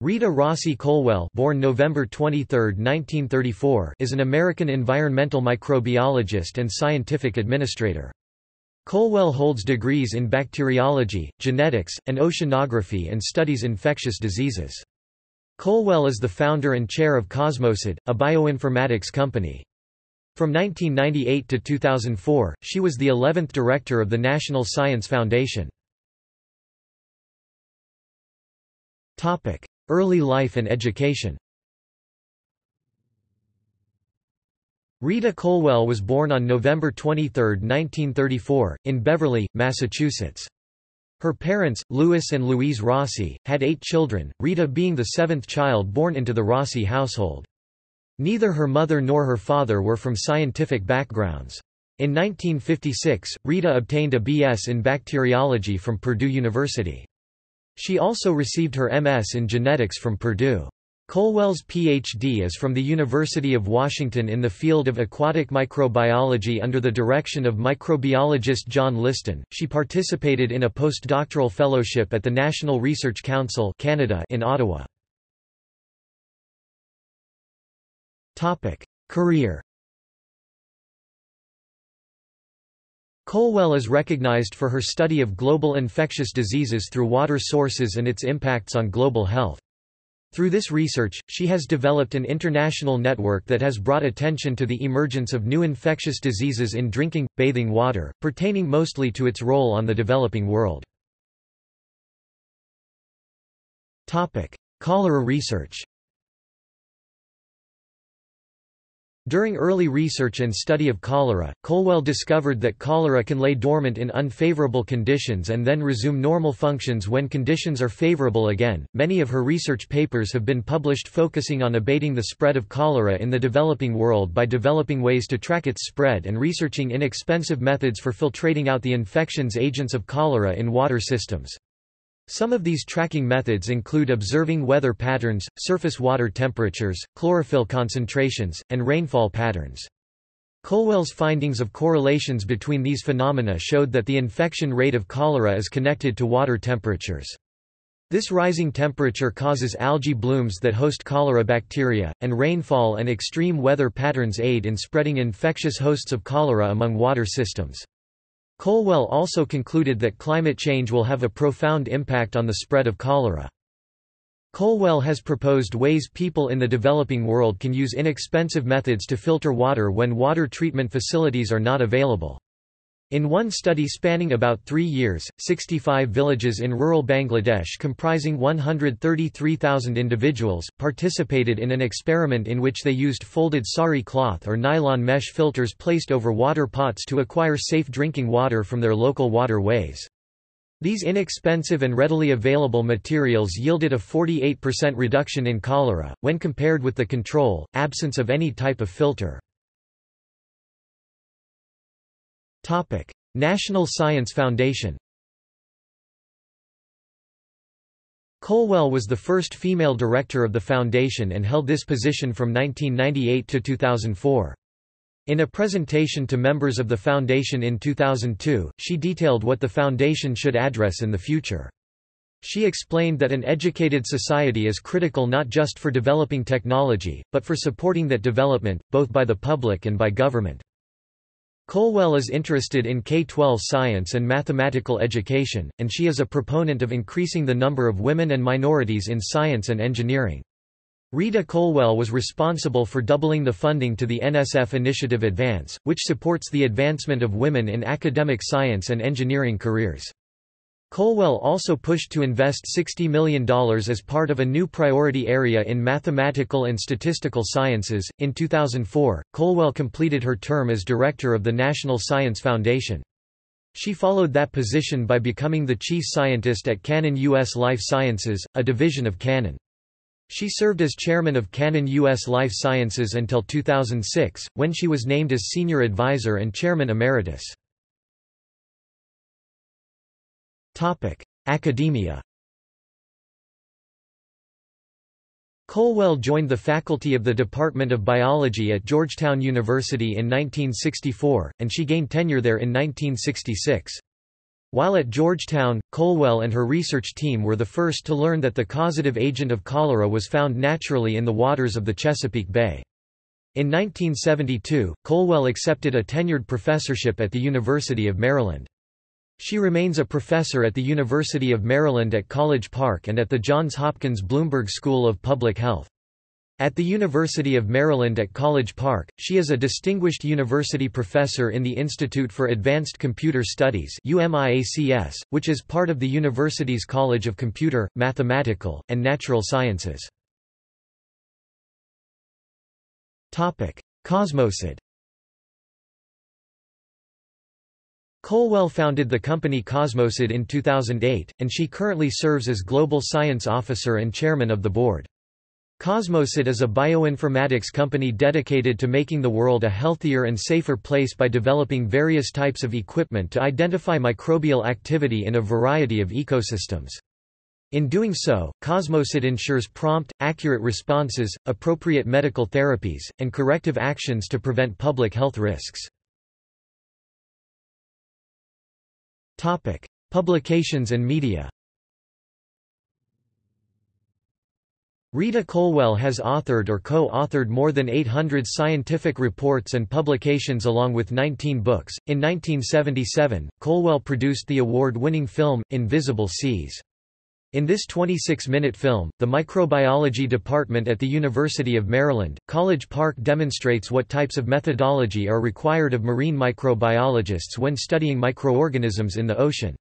Rita Rossi Colwell born November 23, 1934, is an American environmental microbiologist and scientific administrator. Colwell holds degrees in bacteriology, genetics, and oceanography and studies infectious diseases. Colwell is the founder and chair of Cosmosid, a bioinformatics company. From 1998 to 2004, she was the 11th director of the National Science Foundation. Early life and education Rita Colwell was born on November 23, 1934, in Beverly, Massachusetts. Her parents, Louis and Louise Rossi, had eight children, Rita being the seventh child born into the Rossi household. Neither her mother nor her father were from scientific backgrounds. In 1956, Rita obtained a B.S. in bacteriology from Purdue University. She also received her M.S. in genetics from Purdue. Colwell's Ph.D. is from the University of Washington in the field of aquatic microbiology under the direction of microbiologist John Liston. She participated in a postdoctoral fellowship at the National Research Council Canada in Ottawa. Career Colwell is recognized for her study of global infectious diseases through water sources and its impacts on global health. Through this research, she has developed an international network that has brought attention to the emergence of new infectious diseases in drinking, bathing water, pertaining mostly to its role on the developing world. Cholera research During early research and study of cholera, Colwell discovered that cholera can lay dormant in unfavorable conditions and then resume normal functions when conditions are favorable again. Many of her research papers have been published focusing on abating the spread of cholera in the developing world by developing ways to track its spread and researching inexpensive methods for filtrating out the infections agents of cholera in water systems. Some of these tracking methods include observing weather patterns, surface water temperatures, chlorophyll concentrations, and rainfall patterns. Colwell's findings of correlations between these phenomena showed that the infection rate of cholera is connected to water temperatures. This rising temperature causes algae blooms that host cholera bacteria, and rainfall and extreme weather patterns aid in spreading infectious hosts of cholera among water systems. Colwell also concluded that climate change will have a profound impact on the spread of cholera. Colwell has proposed ways people in the developing world can use inexpensive methods to filter water when water treatment facilities are not available. In one study spanning about three years, 65 villages in rural Bangladesh comprising 133,000 individuals, participated in an experiment in which they used folded sari cloth or nylon mesh filters placed over water pots to acquire safe drinking water from their local waterways. These inexpensive and readily available materials yielded a 48% reduction in cholera, when compared with the control, absence of any type of filter. National Science Foundation Colwell was the first female director of the foundation and held this position from 1998 to 2004. In a presentation to members of the foundation in 2002, she detailed what the foundation should address in the future. She explained that an educated society is critical not just for developing technology, but for supporting that development, both by the public and by government. Colwell is interested in K-12 science and mathematical education, and she is a proponent of increasing the number of women and minorities in science and engineering. Rita Colwell was responsible for doubling the funding to the NSF Initiative Advance, which supports the advancement of women in academic science and engineering careers. Colwell also pushed to invest $60 million as part of a new priority area in mathematical and statistical sciences. In 2004, Colwell completed her term as director of the National Science Foundation. She followed that position by becoming the chief scientist at Canon U.S. Life Sciences, a division of Canon. She served as chairman of Canon U.S. Life Sciences until 2006, when she was named as senior advisor and chairman emeritus. Academia Colwell joined the faculty of the Department of Biology at Georgetown University in 1964, and she gained tenure there in 1966. While at Georgetown, Colwell and her research team were the first to learn that the causative agent of cholera was found naturally in the waters of the Chesapeake Bay. In 1972, Colwell accepted a tenured professorship at the University of Maryland. She remains a professor at the University of Maryland at College Park and at the Johns Hopkins Bloomberg School of Public Health. At the University of Maryland at College Park, she is a distinguished university professor in the Institute for Advanced Computer Studies which is part of the university's College of Computer, Mathematical, and Natural Sciences. Cosmosid Colwell founded the company Cosmosid in 2008, and she currently serves as Global Science Officer and Chairman of the Board. Cosmosid is a bioinformatics company dedicated to making the world a healthier and safer place by developing various types of equipment to identify microbial activity in a variety of ecosystems. In doing so, Cosmosid ensures prompt, accurate responses, appropriate medical therapies, and corrective actions to prevent public health risks. Publications and media Rita Colwell has authored or co-authored more than 800 scientific reports and publications along with 19 books. In 1977, Colwell produced the award-winning film Invisible Seas. In this 26-minute film, the microbiology department at the University of Maryland, College Park demonstrates what types of methodology are required of marine microbiologists when studying microorganisms in the ocean.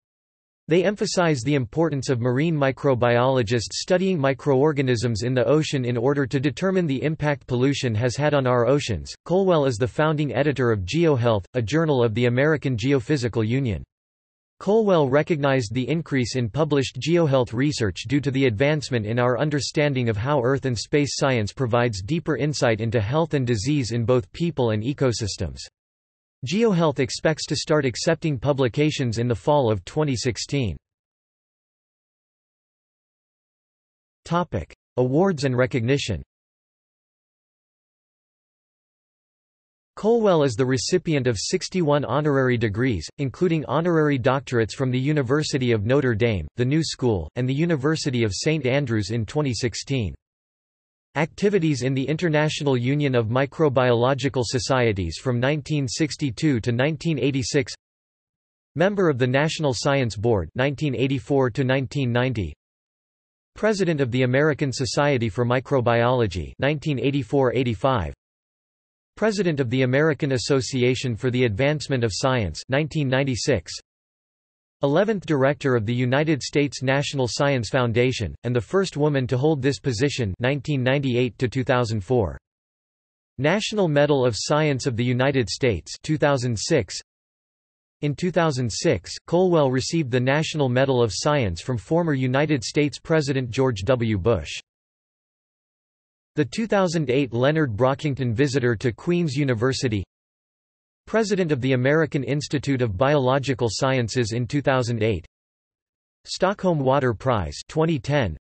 They emphasize the importance of marine microbiologists studying microorganisms in the ocean in order to determine the impact pollution has had on our oceans. Colwell is the founding editor of GeoHealth, a journal of the American Geophysical Union. Colwell recognized the increase in published geohealth research due to the advancement in our understanding of how Earth and space science provides deeper insight into health and disease in both people and ecosystems. GeoHealth expects to start accepting publications in the fall of 2016. Topic: Awards and recognition. Colwell is the recipient of 61 honorary degrees, including honorary doctorates from the University of Notre Dame, the New School, and the University of St Andrews in 2016. Activities in the International Union of Microbiological Societies from 1962 to 1986 Member of the National Science Board 1984 to 1990 President of the American Society for Microbiology 1984-85 President of the American Association for the Advancement of Science 1996 11th Director of the United States National Science Foundation, and the first woman to hold this position 1998 National Medal of Science of the United States 2006. In 2006, Colwell received the National Medal of Science from former United States President George W. Bush. The 2008 Leonard Brockington Visitor to Queen's University President of the American Institute of Biological Sciences in 2008 Stockholm Water Prize 2010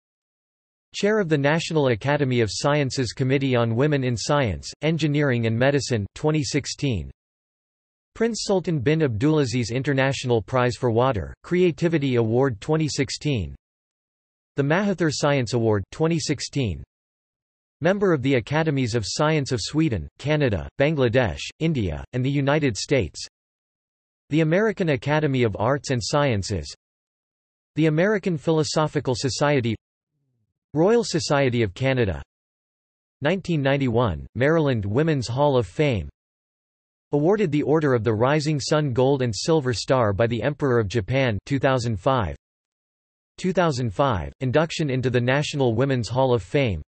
Chair of the National Academy of Sciences Committee on Women in Science, Engineering and Medicine 2016 Prince Sultan bin Abdulaziz International Prize for Water, Creativity Award 2016 The Mahathir Science Award 2016 Member of the Academies of Science of Sweden, Canada, Bangladesh, India, and the United States. The American Academy of Arts and Sciences. The American Philosophical Society. Royal Society of Canada. 1991, Maryland Women's Hall of Fame. Awarded the Order of the Rising Sun Gold and Silver Star by the Emperor of Japan 2005 2005, induction into the National Women's Hall of Fame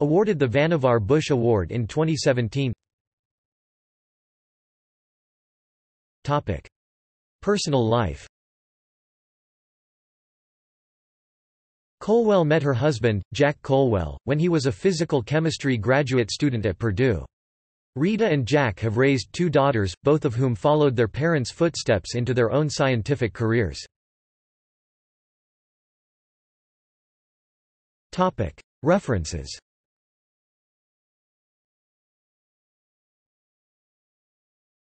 Awarded the Vannevar Bush Award in 2017 Topic. Personal life Colwell met her husband, Jack Colwell, when he was a physical chemistry graduate student at Purdue. Rita and Jack have raised two daughters, both of whom followed their parents' footsteps into their own scientific careers. References